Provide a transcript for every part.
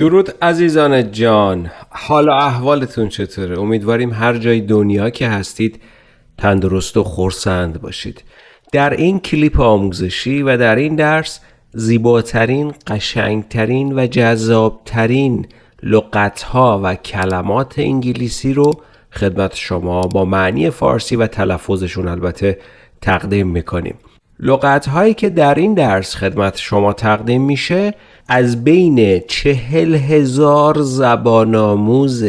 درود عزیزان جان. حال و احوالتون چطوره؟ امیدواریم هر جای دنیا که هستید تندرست و خورسند باشید. در این کلیپ آموزشی و در این درس زیباترین قشنگترین و جذابترین لغتها و کلمات انگلیسی رو خدمت شما با معنی فارسی و تلفظشون البته تقدیم می‌کنیم. لغت هایی که در این درس خدمت شما تقدیم میشه از بین چهل هزار زبان آموز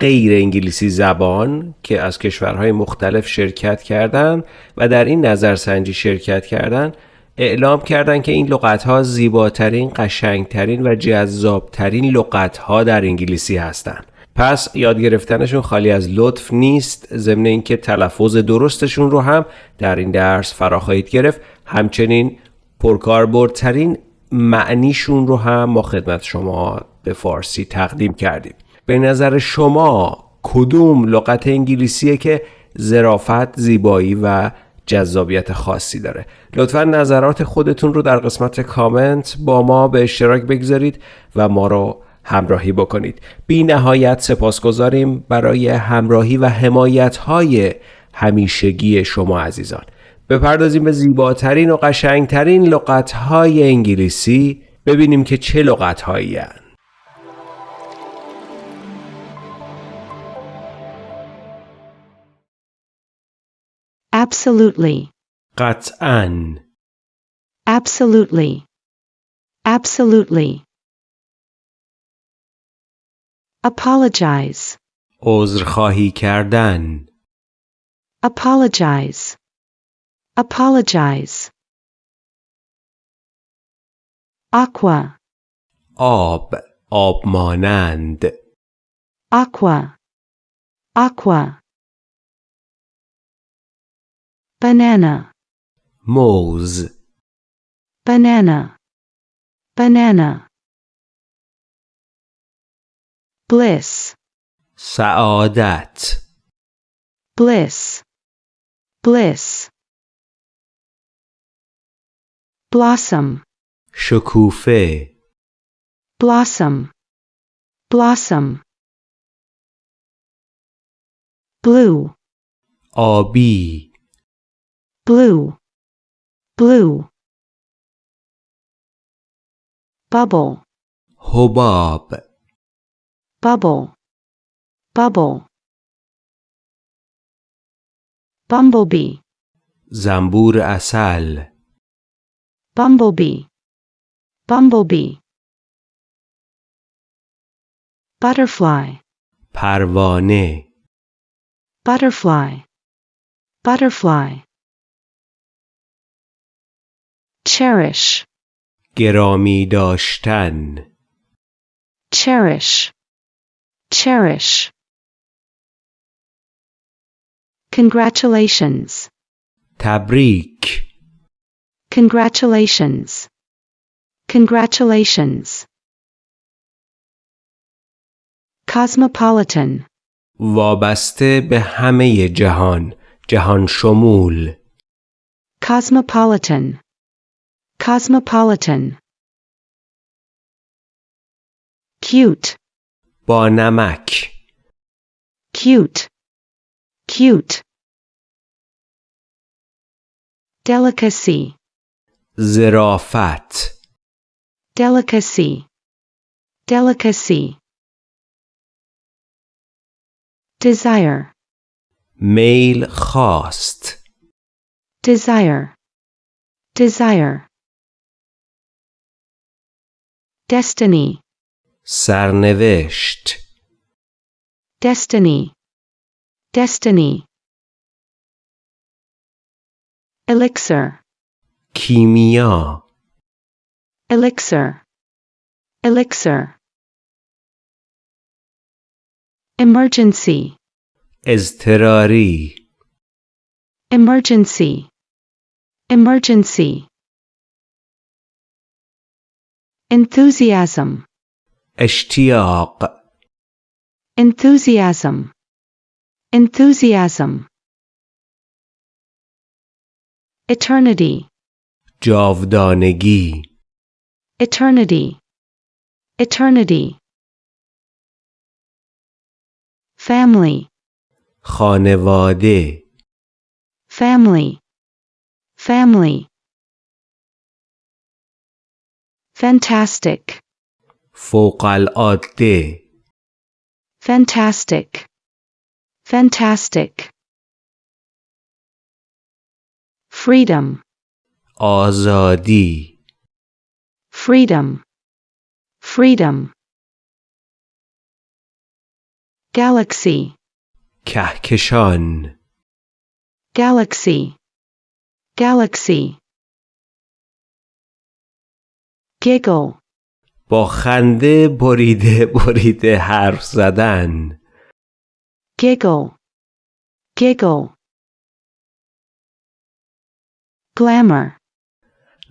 غیر انگلیسی زبان که از کشورهای مختلف شرکت کردند و در این نظرسنجی شرکت کردند اعلام کردند که این لغت ها زیباترین، قشنگترین و جذابترین لغت ها در انگلیسی هستند. پس یاد گرفتنشون خالی از لطف نیست ضمن اینکه تلفظ درستشون رو هم در این درس فرا خواهید گرفت همچنین پرکاربردترین معنیشون رو هم ما خدمت شما به فارسی تقدیم کردیم. به نظر شما کدوم لغت انگلیسیه که ظرافت زیبایی و جذابیت خاصی داره؟ لطفا نظرات خودتون رو در قسمت کامنت با ما به اشتراک بگذارید و ما رو همراهی بکنید. بی نهایت سپاسگزاریم برای همراهی و حمایت های همیشگی شما عزیزان. بپردازیم به زیباترین و قشنگترین لغتهای انگلیسی ببینیم که چه لغتهایی هن. Absolutely. قطعا Absolutely. Absolutely. Apologize. عذرخواهی کردن Apologize. Apologize. Aqua. آب آب مانند Aqua. Aqua. Banana. موز Banana. Banana. Bliss. سعادت Bliss. Bliss. Blossom. شکوفه Blossom. Blossom. Blue. آبی Blue. Blue. Bubble. حباب Bubble. Bubble. Bumblebee. زنبور اصل Bumblebee. Bumblebee. Butterfly. پروانه Butterfly. Butterfly. Cherish. گرامی داشتن Cherish. Cherish. Congratulations. تبریک Congratulations. Congratulations. Cosmopolitan. وابسته به همه جهان جهان شمول Cosmopolitan. Cosmopolitan. Cute. با نمک Cute. Cute. Delicacy. زرافت Delicacy. Delicacy. Desire. میل خواست Desire. Desire. Destiny. سرنوشت Destiny. Destiny. Elixir. کیمیا Elixir. Elixir. Emergency. اضطراری Emergency. Emergency. Enthusiasm. اشتیاق Enthusiasm. Enthusiasm. Eternity. جاودانگی Eternity. Eternity. family, خانواده family, family. Fantastic, فوق العاده fantastic, fantastic. Freedom, آزادی freedom, freedom. Galaxy, کهکشان galaxy, galaxy. Giggle, با خنده بریده بریده حرف زدن giggle, giggle. Glamour,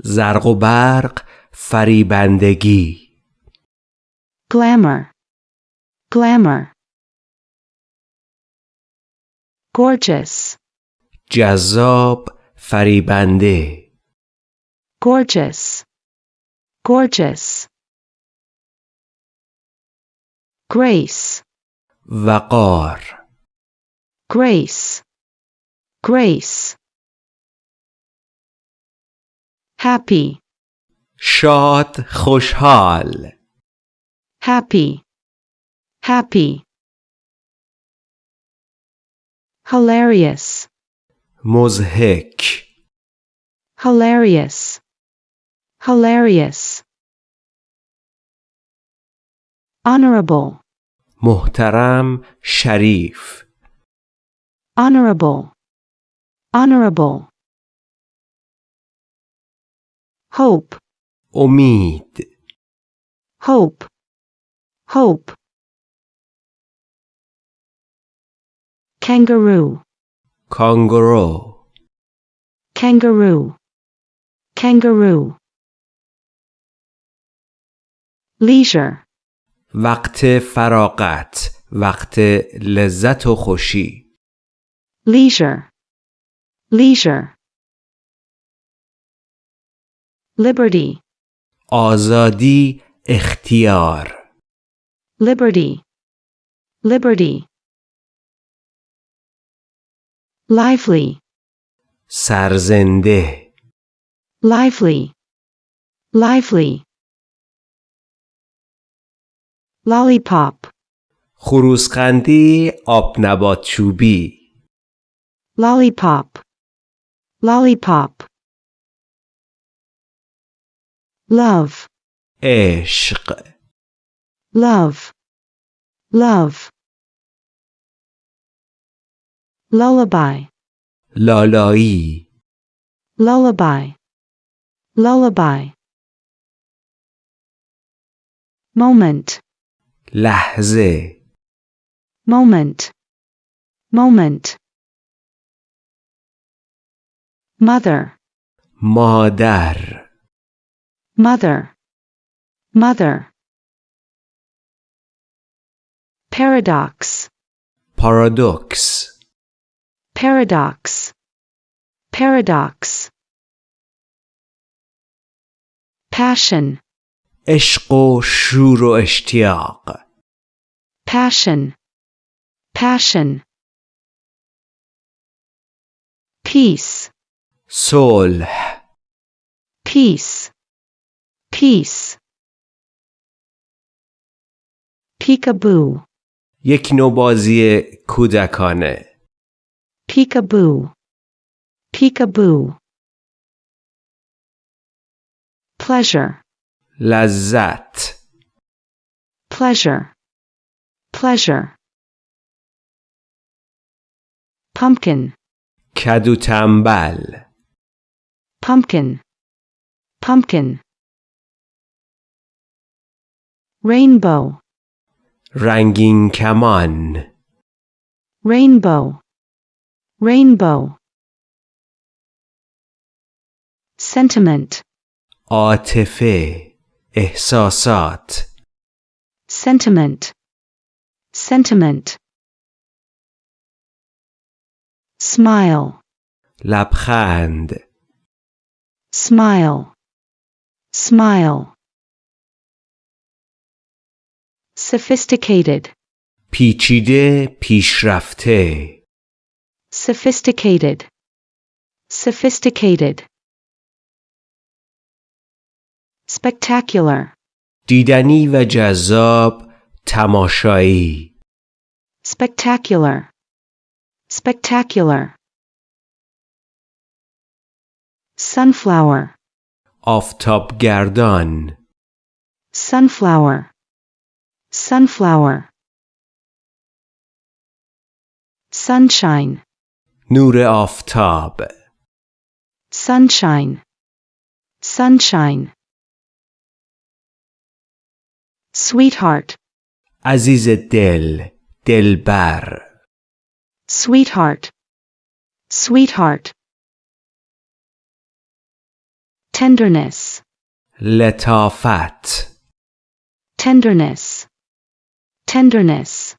زرق و برق فریبندگی glamour, glamour. Gorgeous, جذاب فریبنده gorgeous, gorgeous. Grace, وقار grace, grace. Happy, شاد خوشحال happy, happy. Hilarious, مزهک hilarious, hilarious. Honorable, محترم شریف honorable, honorable. Hope, امید hope, hope. Kangaroo, کانگورو kangaroo, kangaroo. Leisure, وقت فراغت وقت لذت و خوشی leisure, leisure. Liberty, آزادی اختیار liberty, liberty. Lively, سرزنده lively, lively. Lollipop, خروسخندی آب نبات چوبی lollipop, lollipop. Love, عشق love, love. Lullaby, لالایی lullaby, lullaby. Moment, لحظه moment, moment. Mother, مادر mother, mother. Paradox, پارادوکس paradox, paradox. Passion, عشق و شور و اشتیاق passion, passion. Peace, صلح peace, peace. Peekaboo, یک نوع بازی کودکانه peekaboo, peekaboo. Pleasure, لذت pleasure, pleasure. Pumpkin, کدو تنبل pumpkin, pumpkin. Rainbow, رنگین کمان rainbow, rainbow. Sentiment, عاطفه احساسات sentiment, sentiment. Smile, لبخند smile, smile. Sophisticated, پیچیده پیشرفته sophisticated, sophisticated. Spectacular, دیدنی و جذاب تماشایی spectacular, spectacular. Sunflower, آفتابگردان sunflower, sunflower. Sunshine, نور آفتاب sunshine, sunshine. Sweetheart, عزیز دل دلبر sweetheart, sweetheart. Tenderness, لطافت tenderness, tenderness.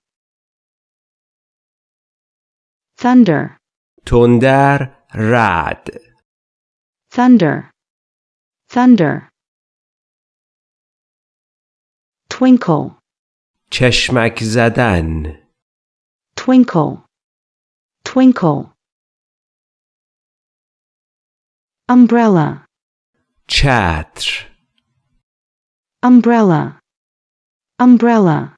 Thunder, تندر رعد thunder, thunder. Twinkle, چشمک زدن twinkle, twinkle. Umbrella, چتر umbrella, umbrella.